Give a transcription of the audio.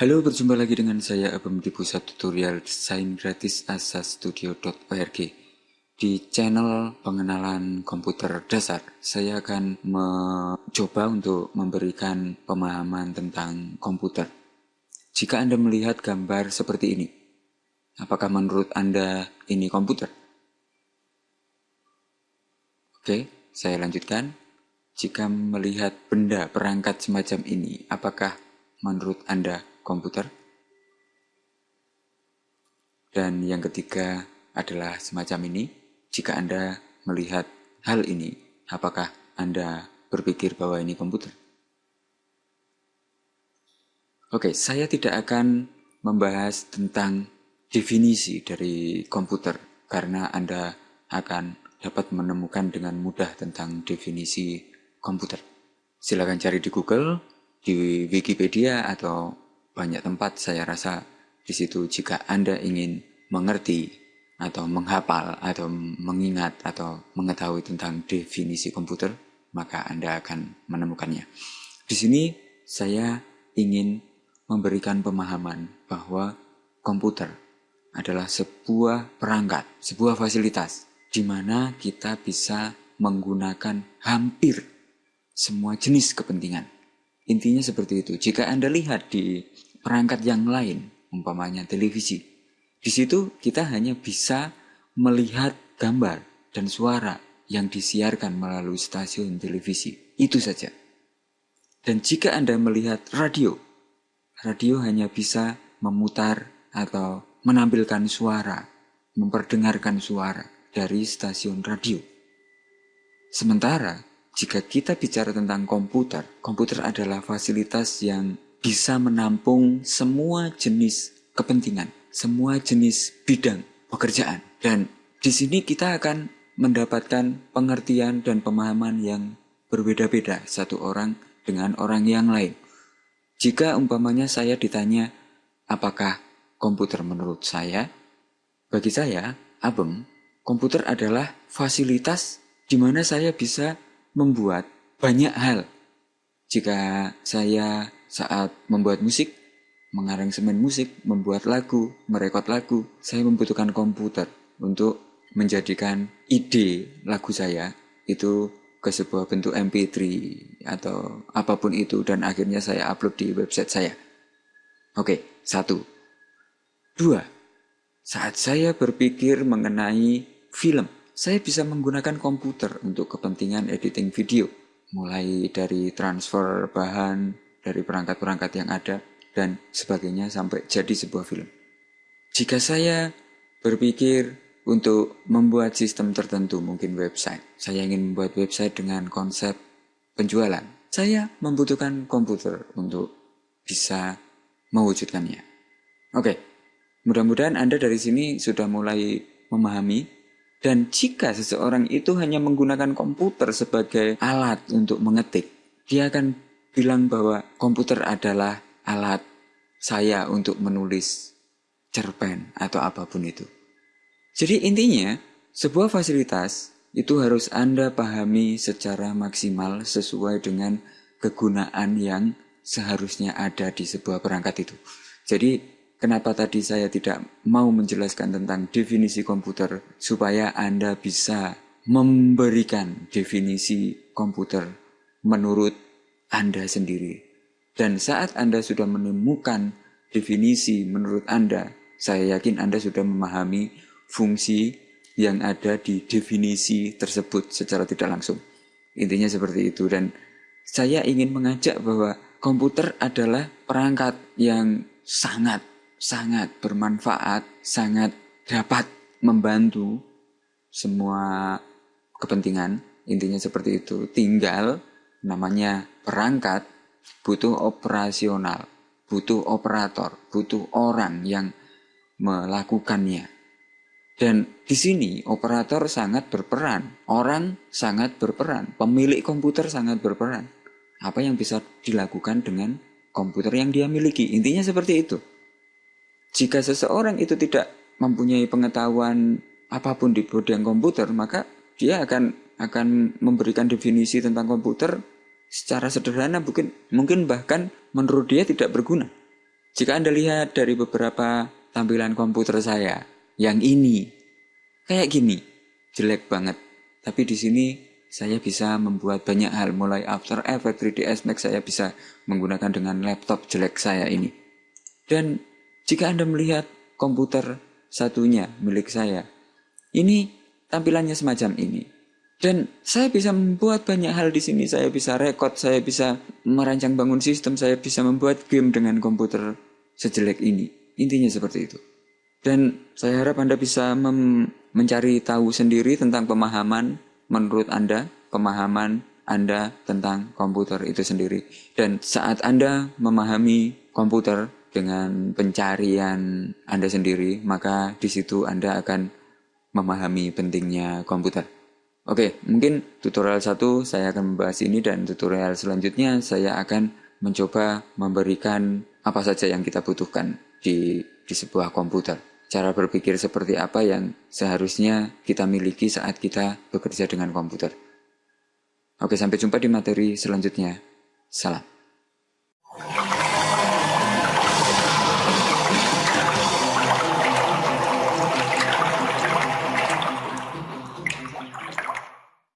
Halo, berjumpa lagi dengan saya Abam di pusat tutorial desain gratis asastudio.org. Di channel pengenalan komputer dasar, saya akan mencoba untuk memberikan pemahaman tentang komputer. Jika Anda melihat gambar seperti ini, apakah menurut Anda ini komputer? Oke, saya lanjutkan. Jika melihat benda perangkat semacam ini, apakah menurut Anda komputer? Dan yang ketiga adalah semacam ini. Jika Anda melihat hal ini, apakah Anda berpikir bahwa ini komputer? Oke, saya tidak akan membahas tentang definisi dari komputer karena Anda akan dapat menemukan dengan mudah tentang definisi komputer. Silakan cari di Google, di Wikipedia atau banyak tempat saya rasa di situ jika Anda ingin mengerti atau menghafal atau mengingat atau mengetahui tentang definisi komputer, maka Anda akan menemukannya. Di sini saya ingin memberikan pemahaman bahwa komputer adalah sebuah perangkat, sebuah fasilitas di mana kita bisa menggunakan hampir semua jenis kepentingan. Intinya seperti itu. Jika Anda lihat di perangkat yang lain, umpamanya televisi, di situ kita hanya bisa melihat gambar dan suara yang disiarkan melalui stasiun televisi. Itu saja. Dan jika Anda melihat radio, radio hanya bisa memutar atau menampilkan suara, memperdengarkan suara dari stasiun radio. Sementara, jika kita bicara tentang komputer, komputer adalah fasilitas yang bisa menampung semua jenis kepentingan, semua jenis bidang pekerjaan. Dan di sini kita akan mendapatkan pengertian dan pemahaman yang berbeda-beda satu orang dengan orang yang lain. Jika umpamanya saya ditanya, apakah komputer menurut saya? Bagi saya, Abem, Komputer adalah fasilitas di mana saya bisa membuat banyak hal. Jika saya saat membuat musik, mengaransemen musik, membuat lagu, merekod lagu, saya membutuhkan komputer untuk menjadikan ide lagu saya itu ke sebuah bentuk MP3 atau apa pun itu dan akhirnya saya upload di website saya. Oke, satu. Dua, saat saya berpikir mengenai film. Saya bisa menggunakan komputer untuk kepentingan editing video, mulai dari transfer bahan dari perangkat-perangkat yang ada dan sebagainya sampai jadi sebuah film. Jika saya berpikir untuk membuat sistem tertentu, mungkin website, saya ingin membuat website dengan konsep penjualan, saya membutuhkan komputer untuk bisa mewujudkannya. Oke, mudah-mudahan Anda dari sini sudah mulai memahami dan jika seseorang itu hanya menggunakan komputer sebagai alat untuk mengetik, dia akan bilang bahwa komputer adalah alat saya untuk menulis cerpen atau apa pun itu. Jadi intinya, sebuah fasilitas itu harus Anda pahami secara maksimal sesuai dengan kegunaan yang seharusnya ada di sebuah perangkat itu. Jadi Kenapa tadi saya tidak mau menjelaskan tentang definisi komputer supaya Anda bisa memberikan definisi komputer menurut Anda sendiri. Dan saat Anda sudah menemukan definisi menurut Anda, saya yakin Anda sudah memahami fungsi yang ada di definisi tersebut secara tidak langsung. Intinya seperti itu dan saya ingin mengajak bahwa komputer adalah perangkat yang sangat sangat bermanfaat, sangat dapat membantu semua kepentingan. Intinya seperti itu. Tinggal namanya perangkat butuh operasional, butuh operator, butuh orang yang melakukannya. Dan di sini operator sangat berperan, orang sangat berperan, pemilik komputer sangat berperan. Apa yang bisa dilakukan dengan komputer yang dia miliki? Intinya seperti itu. Jika seseorang itu tidak mempunyai pengetahuan apa pun di bidang komputer, maka dia akan akan memberikan definisi tentang komputer secara sederhana mungkin mungkin bahkan menurut dia tidak berguna. Jika Anda lihat dari beberapa tampilan komputer saya, yang ini kayak gini, jelek banget. Tapi di sini saya bisa membuat banyak hal mulai After Effects 3ds Max saya bisa menggunakan dengan laptop jelek saya ini. Dan jika Anda melihat komputer satunya milik saya, ini tampilannya semacam ini. Dan saya bisa membuat banyak hal di sini. Saya bisa rekod, saya bisa merancang bangun sistem, saya bisa membuat game dengan komputer sejelek ini. Intinya seperti itu. Dan saya harap Anda bisa mencari tahu sendiri tentang pemahaman menurut Anda, pemahaman Anda tentang komputer itu sendiri. Dan saat Anda memahami komputer dengan pencarian Anda sendiri, maka di situ Anda akan memahami pentingnya komputer. Oke, mungkin tutorial satu saya akan membahas ini dan tutorial selanjutnya saya akan mencoba memberikan apa saja yang kita butuhkan di, di sebuah komputer. Cara berpikir seperti apa yang seharusnya kita miliki saat kita bekerja dengan komputer. Oke, sampai jumpa di materi selanjutnya. Salam.